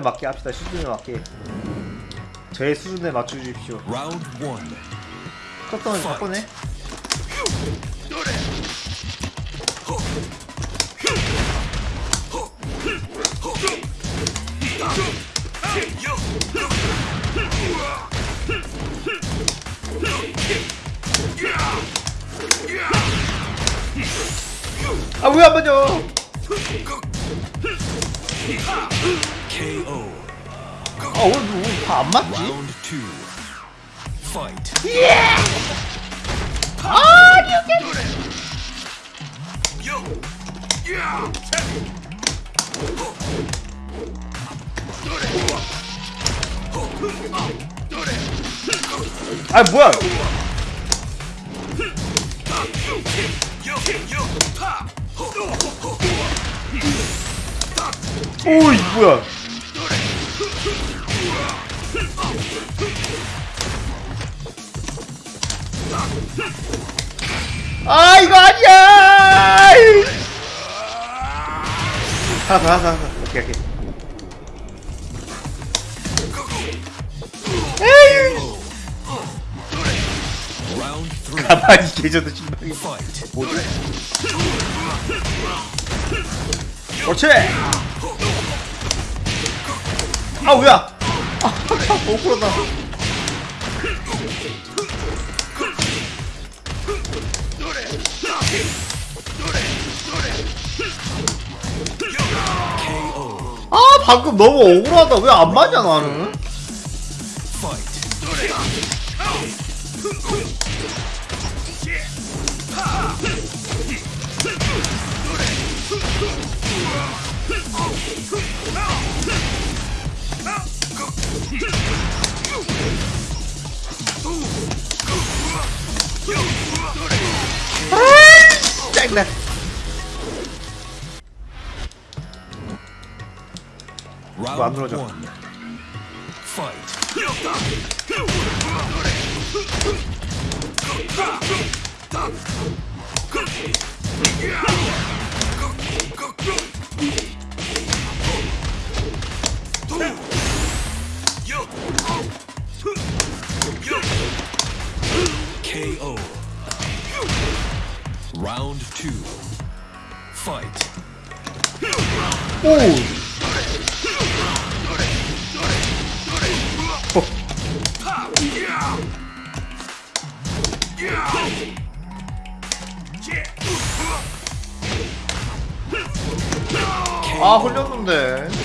수준에 맞게 합시다. 수준에 맞게. 저의 수준에 맞춰 주십시오. Round one. 컸던 바꾸네. 아, 왜안 맞아? 아, 오늘 다안 맞지? Two. Fight. 아, 뭐야? 오이, 뭐야? 아, 이거 아니야! 하나 더, 하나 더, 하나 더. 오케이, 오케이. 에이! 가만히 계셔도 Fight. 뭐지? 그렇지! 아, 뭐야! 아, 못 풀었다. 아, 방금 너무 억울하다. 왜 안 맞냐, 나는? 짱나. 안 Round 들어져. one. Fight. Round two. Fight. 오! 아, 흘렸는데.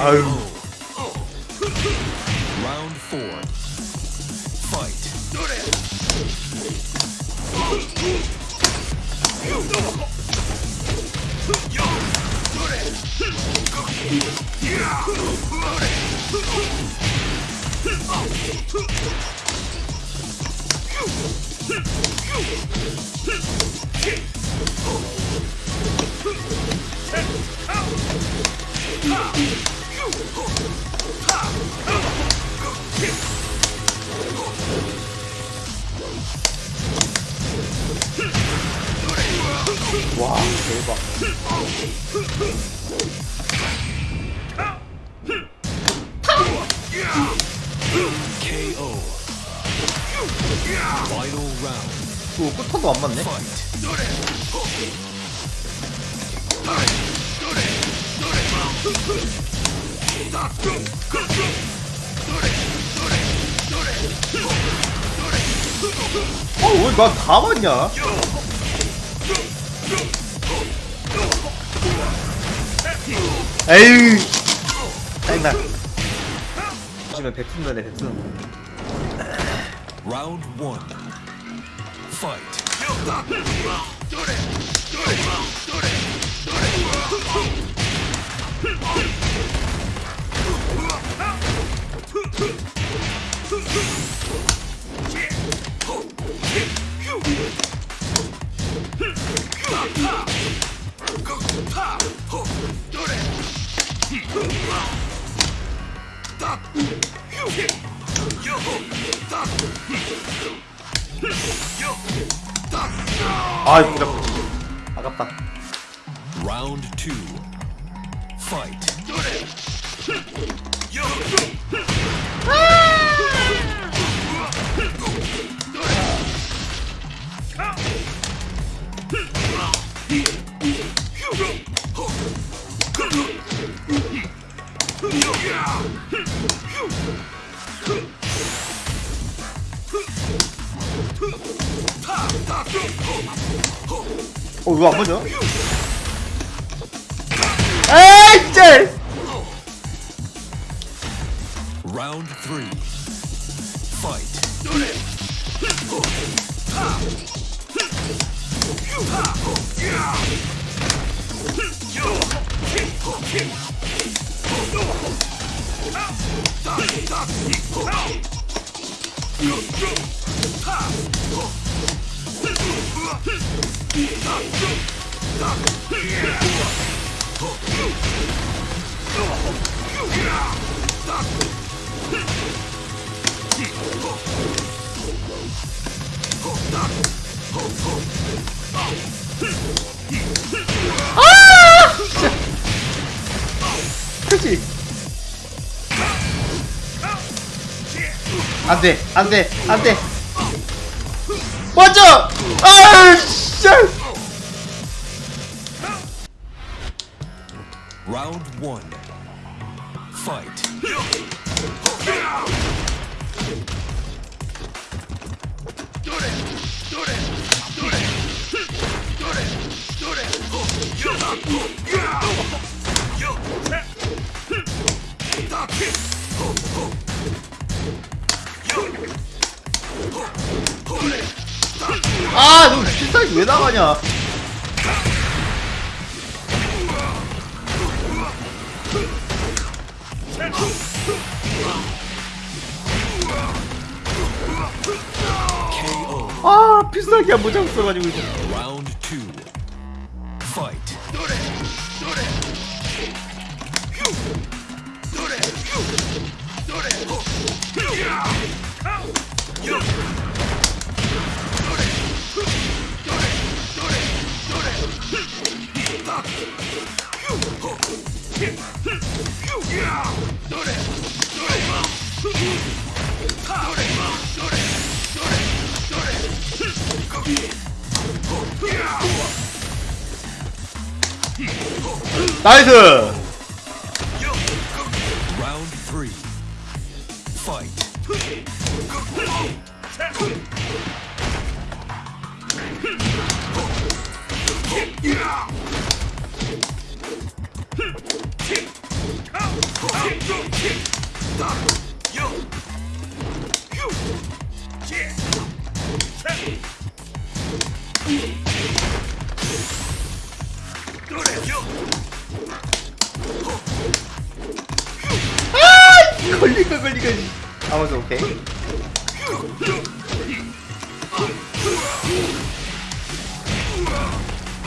아유. Round four. Fight. 오, 끝판도 안 맞네. Fight. 어, 왜난다 맞냐? 에이, 짜증나. 백순 전에 백순. Round one. fight. Stop! 아 진짜. 아깝다. 라운드 2 파이트 Yeah! 어 이거 안 맞아? 에이 진짜 Round three. Fight. 안돼 안돼 안돼. 먼저 아 진짜 Round one. 나가냐. 아 필살기 안 모자 없어가지고 이거. 나이스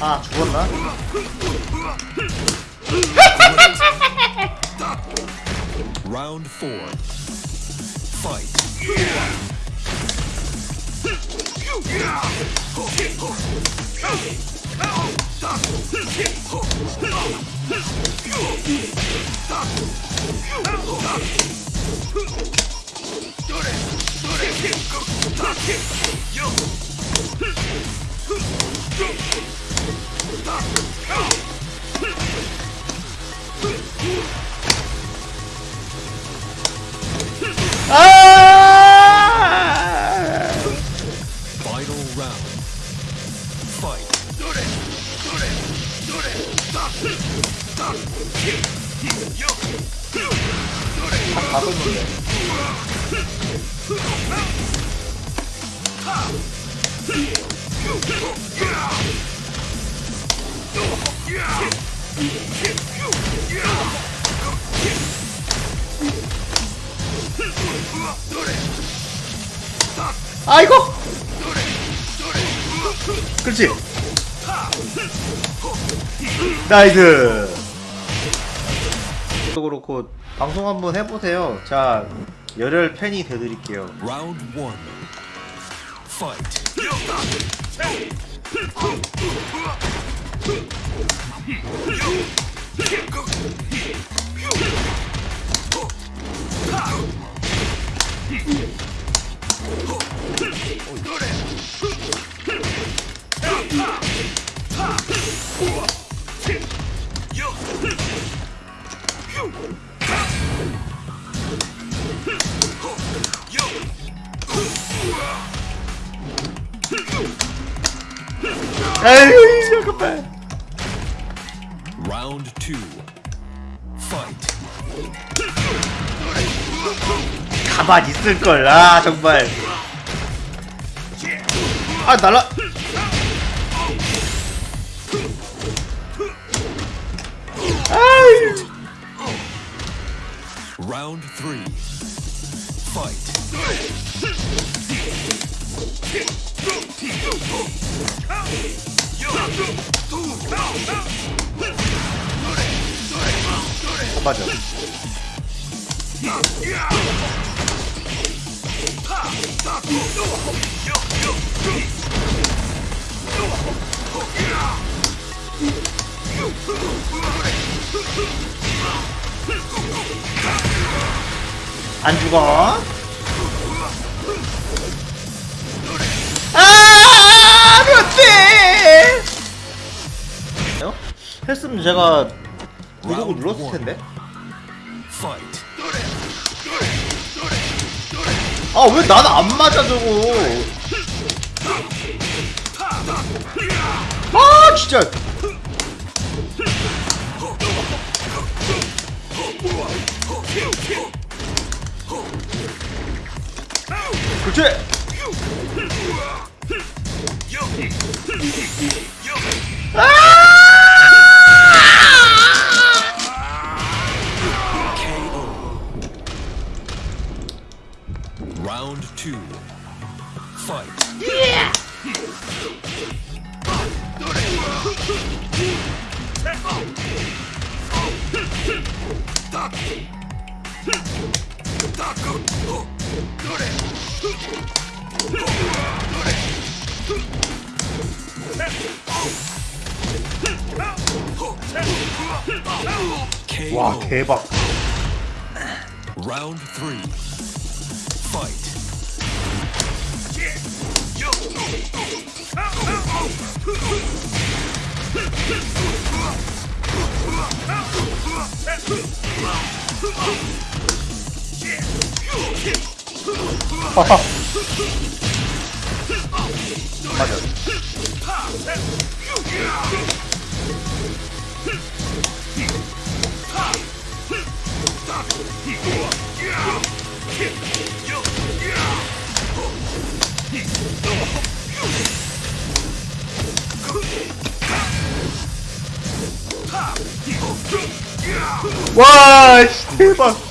아 죽었나? Round four. Fight. 아 Fight. 아이고! 그렇지. 나이스. 또 그렇고 방송 한번 해보세요. 자 열혈 팬이 돼드릴게요. Round one. fight. 아유 잠깐만 Round two. Fight. 가만 있을걸 아 정말 아 날라 아이 Round three. Fight. 맞아 안 죽어 아 안돼 했으면 제가 구독을 눌렀을 텐데. 아 왜 나는 안 맞아 저거? 아 진짜. 그렇지 Round two. Fight. KO. 와 대박 Round three. Fight. 맞아 와 씨, 대박